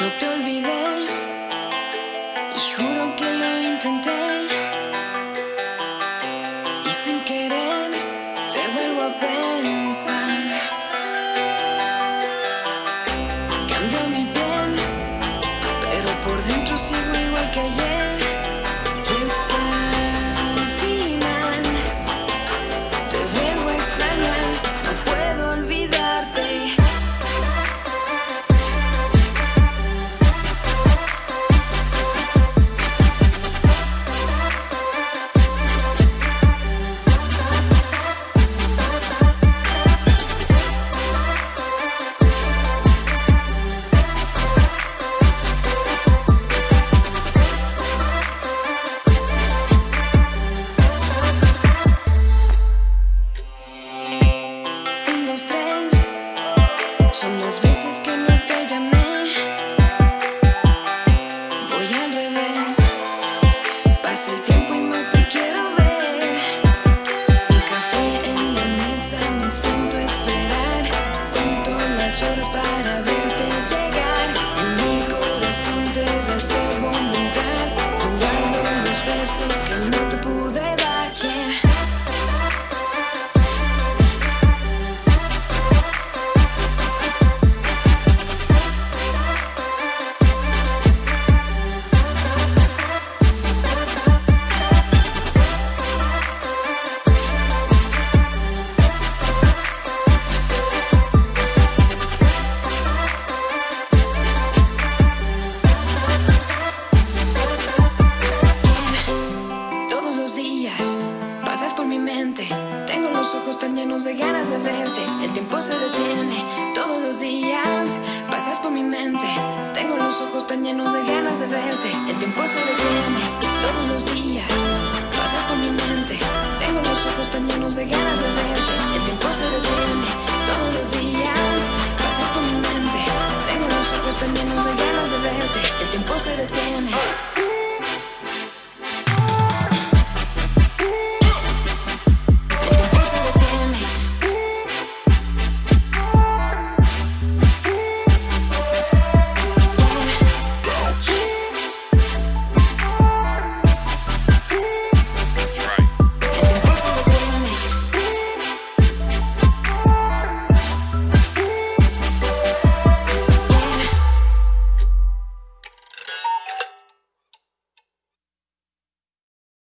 No te olvidé que no te llamé. Pasas por mi mente. Tengo los ojos tan llenos de ganas de verte. El tiempo se detiene. Todos los días pasas por mi mente. Tengo los ojos tan llenos de ganas de verte. El tiempo se detiene. Todos los días pasas por mi mente. Tengo los ojos tan llenos de ganas de verte.